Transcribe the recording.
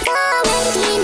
You're making